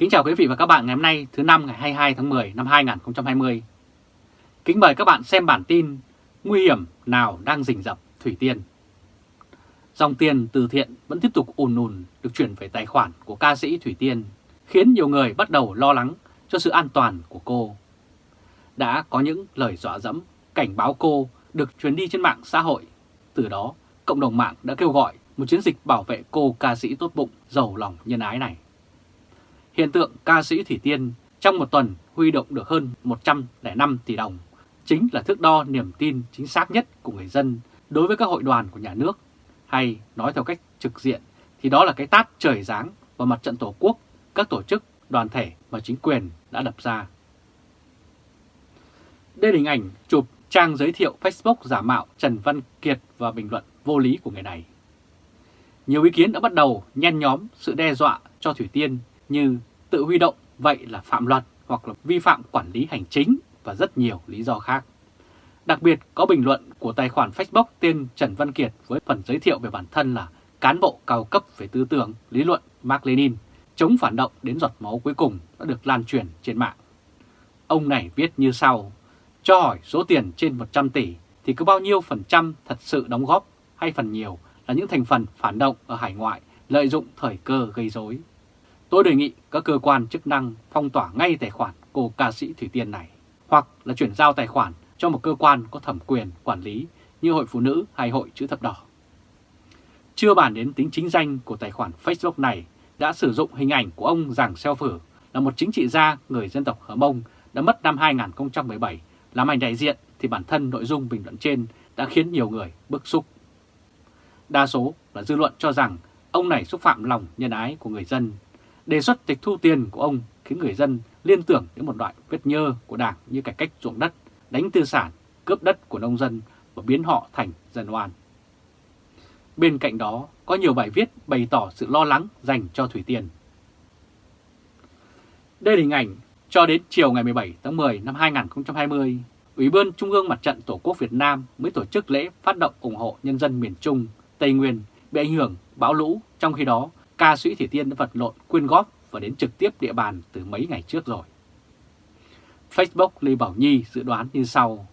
Kính chào quý vị và các bạn ngày hôm nay thứ năm ngày 22 tháng 10 năm 2020. Kính mời các bạn xem bản tin Nguy hiểm nào đang rình rập Thủy Tiên. Dòng tiền từ thiện vẫn tiếp tục ùn ùn được chuyển về tài khoản của ca sĩ Thủy Tiên, khiến nhiều người bắt đầu lo lắng cho sự an toàn của cô. Đã có những lời dọa dẫm, cảnh báo cô được truyền đi trên mạng xã hội. Từ đó, cộng đồng mạng đã kêu gọi một chiến dịch bảo vệ cô ca sĩ tốt bụng, giàu lòng nhân ái này. Hiện tượng ca sĩ Thủy Tiên trong một tuần huy động được hơn 105 tỷ đồng chính là thước đo niềm tin chính xác nhất của người dân đối với các hội đoàn của nhà nước, hay nói theo cách trực diện thì đó là cái tát trời giáng vào mặt trận Tổ quốc, các tổ chức, đoàn thể mà chính quyền đã đập ra. Đây là hình ảnh chụp trang giới thiệu Facebook giả mạo Trần Văn Kiệt và bình luận vô lý của người này. Nhiều ý kiến đã bắt đầu nhen nhóm sự đe dọa cho Thủy Tiên như tự huy động vậy là phạm luật hoặc là vi phạm quản lý hành chính và rất nhiều lý do khác. Đặc biệt có bình luận của tài khoản Facebook tên Trần Văn Kiệt với phần giới thiệu về bản thân là cán bộ cao cấp về tư tưởng, lý luận Mark Lenin, chống phản động đến giọt máu cuối cùng đã được lan truyền trên mạng. Ông này viết như sau, cho hỏi số tiền trên 100 tỷ thì có bao nhiêu phần trăm thật sự đóng góp hay phần nhiều là những thành phần phản động ở hải ngoại lợi dụng thời cơ gây rối. Tôi đề nghị các cơ quan chức năng phong tỏa ngay tài khoản cô ca sĩ Thủy Tiên này, hoặc là chuyển giao tài khoản cho một cơ quan có thẩm quyền quản lý như Hội Phụ Nữ hay Hội Chữ Thập Đỏ. Chưa bàn đến tính chính danh của tài khoản Facebook này đã sử dụng hình ảnh của ông Giàng Xeo Phử là một chính trị gia người dân tộc Hờ Mông đã mất năm 2017 làm ảnh đại diện thì bản thân nội dung bình luận trên đã khiến nhiều người bức xúc. Đa số là dư luận cho rằng ông này xúc phạm lòng nhân ái của người dân Đề xuất tịch thu tiền của ông khiến người dân liên tưởng đến một loại vết nhơ của Đảng như cải cách ruộng đất, đánh tư sản, cướp đất của nông dân và biến họ thành dân oan. Bên cạnh đó, có nhiều bài viết bày tỏ sự lo lắng dành cho Thủy Tiên. Đây là hình ảnh cho đến chiều ngày 17 tháng 10 năm 2020, Ủy ban Trung ương Mặt trận Tổ quốc Việt Nam mới tổ chức lễ phát động ủng hộ nhân dân miền Trung, Tây Nguyên bị ảnh hưởng bão lũ, trong khi đó ca sĩ Thủy Tiên đã vật lộn quyên góp và đến trực tiếp địa bàn từ mấy ngày trước rồi. Facebook Lê Bảo Nhi dự đoán như sau.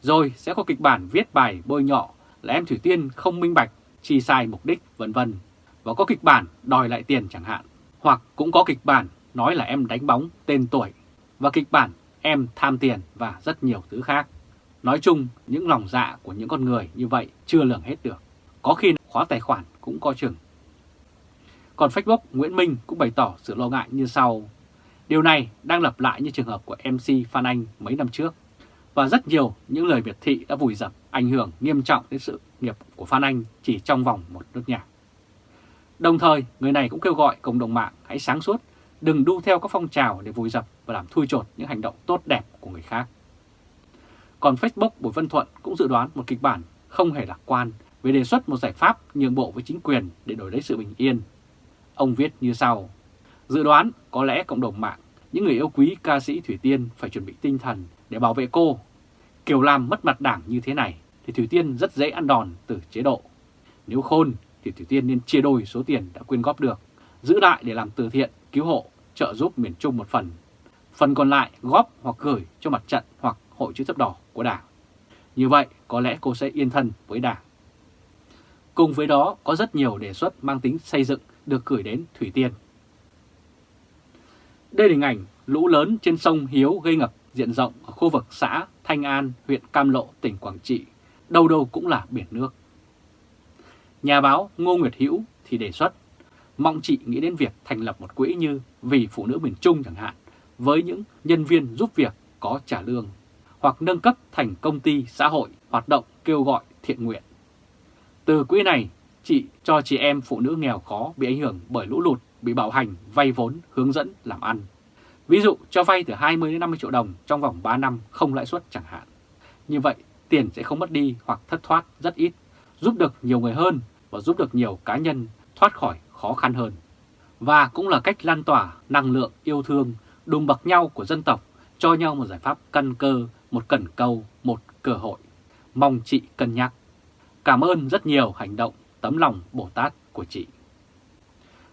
Rồi sẽ có kịch bản viết bài bôi nhọ là em Thủy Tiên không minh bạch, chi sai mục đích, vân vân Và có kịch bản đòi lại tiền chẳng hạn. Hoặc cũng có kịch bản nói là em đánh bóng tên tuổi. Và kịch bản em tham tiền và rất nhiều thứ khác. Nói chung, những lòng dạ của những con người như vậy chưa lường hết được. Có khi khóa tài khoản cũng có chừng. Còn Facebook Nguyễn Minh cũng bày tỏ sự lo ngại như sau. Điều này đang lặp lại như trường hợp của MC Phan Anh mấy năm trước. Và rất nhiều những lời biệt thị đã vùi dập ảnh hưởng nghiêm trọng đến sự nghiệp của Phan Anh chỉ trong vòng một nước nhạc. Đồng thời, người này cũng kêu gọi cộng đồng mạng hãy sáng suốt, đừng đu theo các phong trào để vùi dập và làm thui chột những hành động tốt đẹp của người khác. Còn Facebook Bùi văn Thuận cũng dự đoán một kịch bản không hề lạc quan về đề xuất một giải pháp nhường bộ với chính quyền để đổi lấy sự bình yên Ông viết như sau, dự đoán có lẽ cộng đồng mạng, những người yêu quý ca sĩ Thủy Tiên phải chuẩn bị tinh thần để bảo vệ cô. Kiểu làm mất mặt đảng như thế này thì Thủy Tiên rất dễ ăn đòn từ chế độ. Nếu khôn thì Thủy Tiên nên chia đôi số tiền đã quyên góp được, giữ lại để làm từ thiện, cứu hộ, trợ giúp miền Trung một phần. Phần còn lại góp hoặc gửi cho mặt trận hoặc hội chữ thập đỏ của đảng. Như vậy có lẽ cô sẽ yên thân với đảng. Cùng với đó có rất nhiều đề xuất mang tính xây dựng được gửi đến Thủy Tiên. Đây là hình ảnh lũ lớn trên sông Hiếu gây ngập diện rộng ở khu vực xã Thanh An, huyện Cam Lộ, tỉnh Quảng Trị, đâu đâu cũng là biển nước. Nhà báo Ngô Nguyệt Hữu thì đề xuất, mong chị nghĩ đến việc thành lập một quỹ như Vì Phụ Nữ Miền Trung chẳng hạn, với những nhân viên giúp việc có trả lương, hoặc nâng cấp thành công ty xã hội hoạt động kêu gọi thiện nguyện. Từ quỹ này, chị cho chị em phụ nữ nghèo khó bị ảnh hưởng bởi lũ lụt, bị bạo hành, vay vốn, hướng dẫn làm ăn. Ví dụ cho vay từ 20 đến 50 triệu đồng trong vòng 3 năm không lãi suất chẳng hạn. Như vậy tiền sẽ không mất đi hoặc thất thoát rất ít, giúp được nhiều người hơn và giúp được nhiều cá nhân thoát khỏi khó khăn hơn. Và cũng là cách lan tỏa năng lượng yêu thương, đùm bậc nhau của dân tộc, cho nhau một giải pháp căn cơ, một cẩn câu, một cơ hội. Mong chị cân nhắc. Cảm ơn rất nhiều hành động tấm lòng Bồ Tát của chị.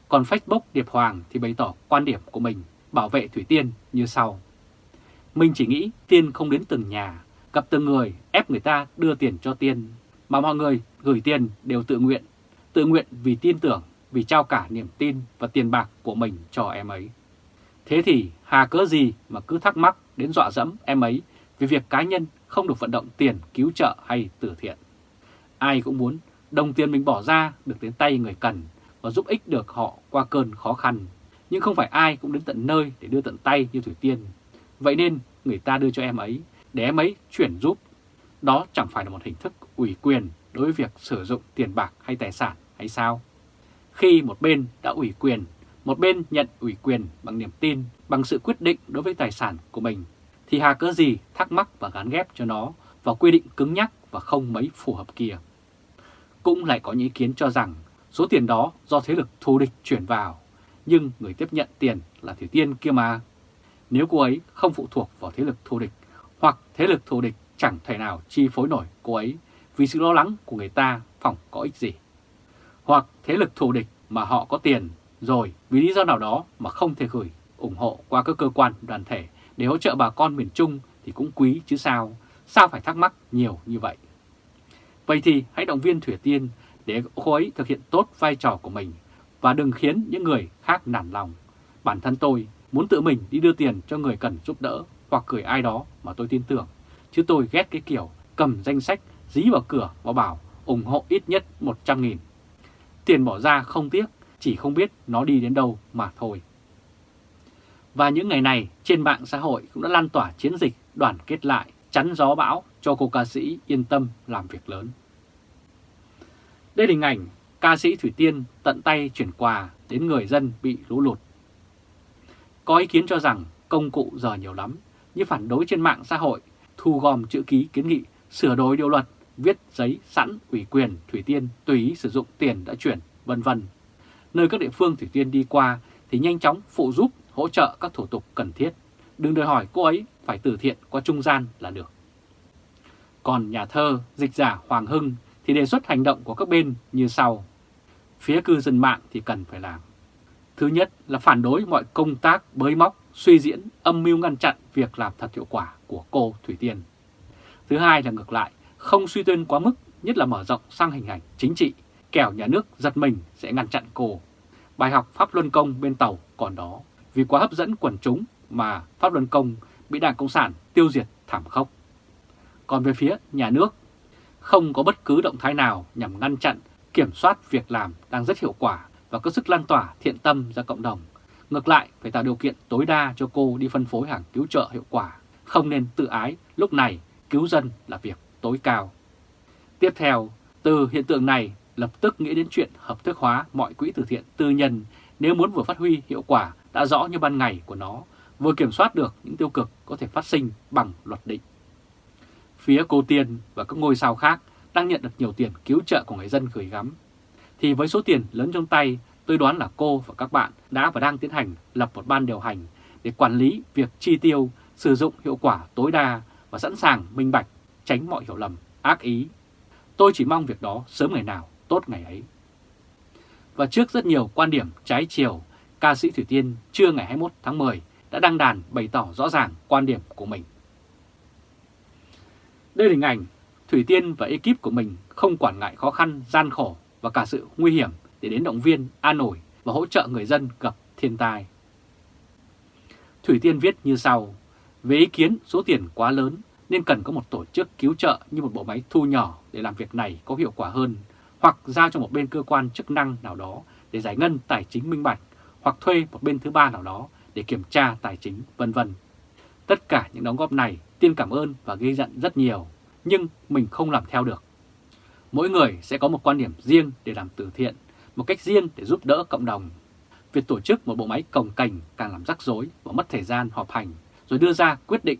Còn Facebook Điệp Hoàng thì bày tỏ quan điểm của mình bảo vệ Thủy Tiên như sau. Mình chỉ nghĩ Tiên không đến từng nhà, gặp từng người ép người ta đưa tiền cho Tiên, mà mọi người gửi tiền đều tự nguyện, tự nguyện vì tin tưởng, vì trao cả niềm tin và tiền bạc của mình cho em ấy. Thế thì hà cớ gì mà cứ thắc mắc đến dọa dẫm em ấy vì việc cá nhân không được vận động tiền cứu trợ hay từ thiện. Ai cũng muốn đồng tiền mình bỏ ra được đến tay người cần và giúp ích được họ qua cơn khó khăn. Nhưng không phải ai cũng đến tận nơi để đưa tận tay như Thủy Tiên. Vậy nên người ta đưa cho em ấy để em ấy chuyển giúp. Đó chẳng phải là một hình thức ủy quyền đối với việc sử dụng tiền bạc hay tài sản hay sao? Khi một bên đã ủy quyền, một bên nhận ủy quyền bằng niềm tin, bằng sự quyết định đối với tài sản của mình, thì hà cớ gì thắc mắc và gán ghép cho nó vào quy định cứng nhắc và không mấy phù hợp kia. Cũng lại có những ý kiến cho rằng số tiền đó do thế lực thù địch chuyển vào, nhưng người tiếp nhận tiền là Thủy Tiên kia mà. Nếu cô ấy không phụ thuộc vào thế lực thù địch, hoặc thế lực thù địch chẳng thể nào chi phối nổi cô ấy vì sự lo lắng của người ta phòng có ích gì. Hoặc thế lực thù địch mà họ có tiền rồi vì lý do nào đó mà không thể gửi ủng hộ qua các cơ quan đoàn thể để hỗ trợ bà con miền Trung thì cũng quý chứ sao, sao phải thắc mắc nhiều như vậy. Vậy thì hãy động viên Thủy Tiên để cô ấy thực hiện tốt vai trò của mình và đừng khiến những người khác nản lòng. Bản thân tôi muốn tự mình đi đưa tiền cho người cần giúp đỡ hoặc gửi ai đó mà tôi tin tưởng, chứ tôi ghét cái kiểu cầm danh sách dí vào cửa và bảo ủng hộ ít nhất 100.000. Tiền bỏ ra không tiếc, chỉ không biết nó đi đến đâu mà thôi. Và những ngày này trên mạng xã hội cũng đã lan tỏa chiến dịch đoàn kết lại, chắn gió bão cho cô ca sĩ yên tâm làm việc lớn. Đây là hình ảnh ca sĩ Thủy Tiên tận tay chuyển quà đến người dân bị lũ lụt. Có ý kiến cho rằng công cụ giờ nhiều lắm, như phản đối trên mạng xã hội, thu gom chữ ký kiến nghị, sửa đổi điều luật, viết giấy sẵn ủy quyền Thủy Tiên tùy ý sử dụng tiền đã chuyển, vân vân. Nơi các địa phương Thủy Tiên đi qua thì nhanh chóng phụ giúp hỗ trợ các thủ tục cần thiết. Đừng đòi hỏi cô ấy phải từ thiện qua trung gian là được. Còn nhà thơ, dịch giả Hoàng Hưng thì đề xuất hành động của các bên như sau. Phía cư dân mạng thì cần phải làm. Thứ nhất là phản đối mọi công tác bới móc, suy diễn, âm mưu ngăn chặn việc làm thật hiệu quả của cô Thủy Tiên. Thứ hai là ngược lại, không suy tuyên quá mức, nhất là mở rộng sang hình ảnh chính trị, kẻo nhà nước giật mình sẽ ngăn chặn cô. Bài học Pháp Luân Công bên tàu còn đó, vì quá hấp dẫn quần chúng mà Pháp Luân Công bị Đảng Cộng sản tiêu diệt thảm khốc. Còn về phía nhà nước, không có bất cứ động thái nào nhằm ngăn chặn, kiểm soát việc làm đang rất hiệu quả và có sức lan tỏa thiện tâm ra cộng đồng. Ngược lại, phải tạo điều kiện tối đa cho cô đi phân phối hàng cứu trợ hiệu quả, không nên tự ái, lúc này cứu dân là việc tối cao. Tiếp theo, từ hiện tượng này lập tức nghĩ đến chuyện hợp thức hóa mọi quỹ từ thiện tư nhân nếu muốn vừa phát huy hiệu quả đã rõ như ban ngày của nó, vừa kiểm soát được những tiêu cực có thể phát sinh bằng luật định. Phía cô Tiên và các ngôi sao khác đang nhận được nhiều tiền cứu trợ của người dân gửi gắm. Thì với số tiền lớn trong tay, tôi đoán là cô và các bạn đã và đang tiến hành lập một ban điều hành để quản lý việc chi tiêu, sử dụng hiệu quả tối đa và sẵn sàng minh bạch, tránh mọi hiểu lầm, ác ý. Tôi chỉ mong việc đó sớm ngày nào, tốt ngày ấy. Và trước rất nhiều quan điểm trái chiều, ca sĩ Thủy Tiên trưa ngày 21 tháng 10 đã đăng đàn bày tỏ rõ ràng quan điểm của mình. Đây là hình ảnh Thủy Tiên và ekip của mình không quản ngại khó khăn, gian khổ và cả sự nguy hiểm để đến động viên, an ủi và hỗ trợ người dân gặp thiên tai. Thủy Tiên viết như sau, về ý kiến số tiền quá lớn nên cần có một tổ chức cứu trợ như một bộ máy thu nhỏ để làm việc này có hiệu quả hơn, hoặc giao cho một bên cơ quan chức năng nào đó để giải ngân tài chính minh bạch, hoặc thuê một bên thứ ba nào đó để kiểm tra tài chính, vân vân. Tất cả những đóng góp này Tiên cảm ơn và ghi giận rất nhiều, nhưng mình không làm theo được. Mỗi người sẽ có một quan điểm riêng để làm từ thiện, một cách riêng để giúp đỡ cộng đồng. Việc tổ chức một bộ máy cồng cành càng làm rắc rối và mất thời gian họp hành, rồi đưa ra quyết định.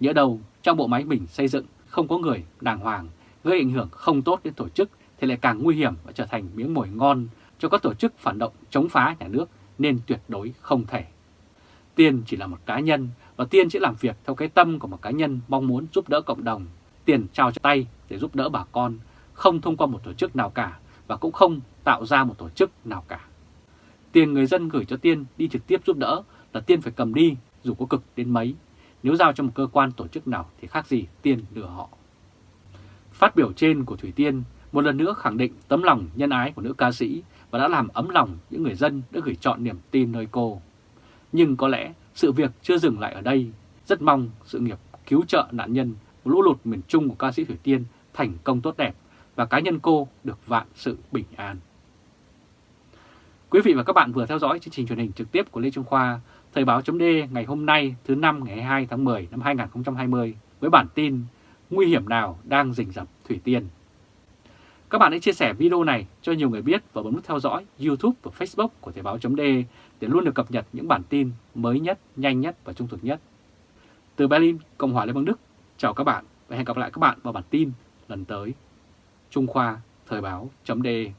Nhớ đầu trong bộ máy mình xây dựng không có người đàng hoàng, gây ảnh hưởng không tốt đến tổ chức thì lại càng nguy hiểm và trở thành miếng mồi ngon cho các tổ chức phản động chống phá nhà nước nên tuyệt đối không thể. tiền chỉ là một cá nhân và Tiên sẽ làm việc theo cái tâm của một cá nhân mong muốn giúp đỡ cộng đồng. Tiền trao cho tay để giúp đỡ bà con, không thông qua một tổ chức nào cả và cũng không tạo ra một tổ chức nào cả. Tiền người dân gửi cho Tiên đi trực tiếp giúp đỡ là Tiên phải cầm đi dù có cực đến mấy. Nếu giao cho một cơ quan tổ chức nào thì khác gì Tiên lừa họ. Phát biểu trên của Thủy Tiên một lần nữa khẳng định tấm lòng nhân ái của nữ ca sĩ và đã làm ấm lòng những người dân đã gửi chọn niềm tin nơi cô. Nhưng có lẽ sự việc chưa dừng lại ở đây. Rất mong sự nghiệp cứu trợ nạn nhân lũ lụt miền Trung của ca sĩ Thủy Tiên thành công tốt đẹp và cá nhân cô được vạn sự bình an. Quý vị và các bạn vừa theo dõi chương trình truyền hình trực tiếp của Lê Trung Khoa, Thời báo chấm ngày hôm nay thứ năm ngày 22 tháng 10 năm 2020 với bản tin Nguy hiểm nào đang rình rập Thủy Tiên. Các bạn hãy chia sẻ video này cho nhiều người biết và bấm nút theo dõi YouTube và Facebook của Thời báo.de để luôn được cập nhật những bản tin mới nhất, nhanh nhất và trung thực nhất. Từ Berlin, Cộng hòa Liên bang Đức, chào các bạn và hẹn gặp lại các bạn vào bản tin lần tới. Trung Khoa Thời báo.de